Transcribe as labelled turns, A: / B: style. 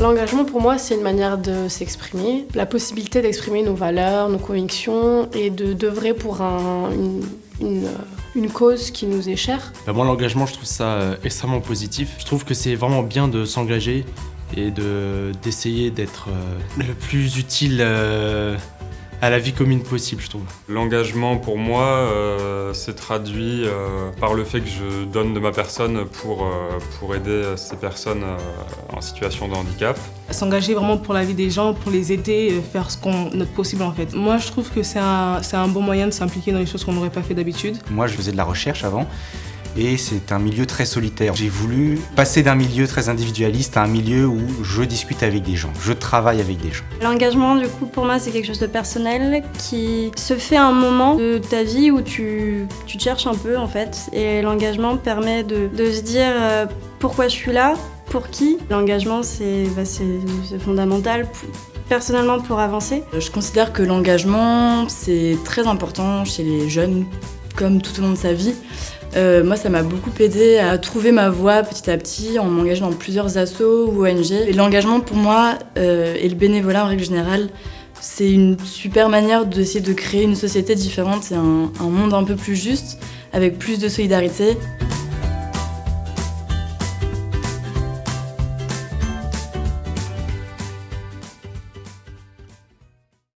A: L'engagement pour moi c'est une manière de s'exprimer, la possibilité d'exprimer nos valeurs, nos convictions et de d'œuvrer pour un, une, une, cause qui nous est chère.
B: Bah, moi l'engagement je trouve ça euh, extrêmement positif. Je trouve que c'est vraiment bien de s'engager et d'essayer d'être euh, le plus utile euh, à la vie commune possible, je trouve.
C: L'engagement, pour moi, euh, s'est traduit euh, par le fait que je donne de ma personne pour, euh, pour aider ces personnes en situation de handicap.
D: S'engager vraiment pour la vie des gens, pour les aider, faire ce qu'on notre possible en fait. Moi, je trouve que c'est un, un bon moyen de s'impliquer dans les choses qu'on n'aurait pas fait d'habitude.
E: Moi, je faisais de la recherche avant et c'est un milieu très solitaire. J'ai voulu passer d'un milieu très individualiste à un milieu où je discute avec des gens, je travaille avec des gens.
F: L'engagement, du coup, pour moi, c'est quelque chose de personnel qui se fait à un moment de ta vie où tu, tu te cherches un peu, en fait. Et l'engagement permet de, de, se dire euh, pourquoi je suis là, pour qui. L'engagement, c'est bah, fondamental. Pour, personnellement pour avancer
G: Je considère que l'engagement c'est très important chez les jeunes comme tout au long de sa vie. Euh, moi, ça m'a beaucoup aidé à trouver ma voie petit à petit en m'engageant dans plusieurs assos ou ONG. L'engagement pour moi euh, et le bénévolat en règle générale, c'est une super manière d'essayer de créer une société différente et un monde un peu plus juste avec plus de solidarité.